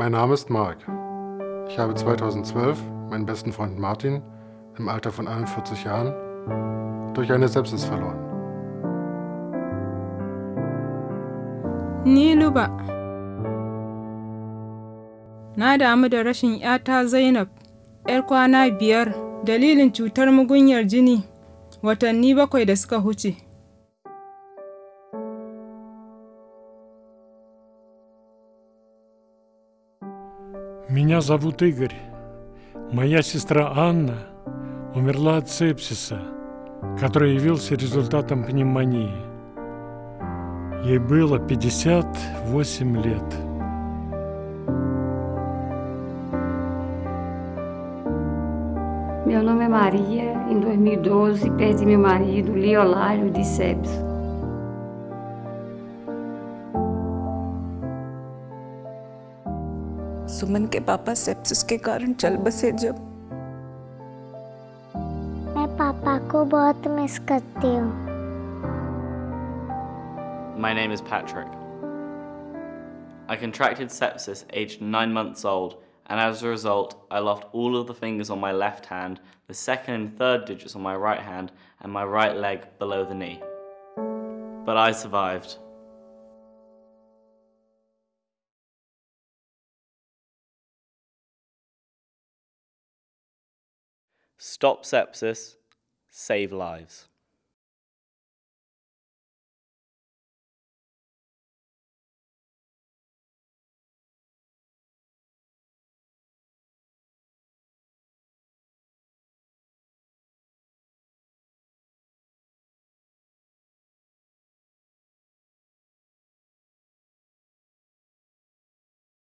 Mein Name ist Mark. Ich habe 2012 meinen besten Freund Martin im Alter von 41 Jahren durch eine Sepsis verloren. Ni Luba. Na damu da rashin ‘yata Zainab, ‘yar kwana biyar, dalilin cutar mugunyar jini watanni bakwai da suka huce. Меня зовут Игорь. Моя сестра Анна умерла от сепсиса, который явился результатом пневмонии. Ей было 58 lет. Meu nome é Maria. Em 2012, perdi meu marido, Liolário, de sepsis. सुमन के पापा sepsis के कारण चल बसे जब मैं पापा को बहुत मिस करती हूँ My name is Patrick. I contracted sepsis aged 9 months old, and as a result, I lost all of the fingers on my left hand, the second and third digits on my right hand, and my right leg below the knee. But I survived. Stop sepsis, save lives.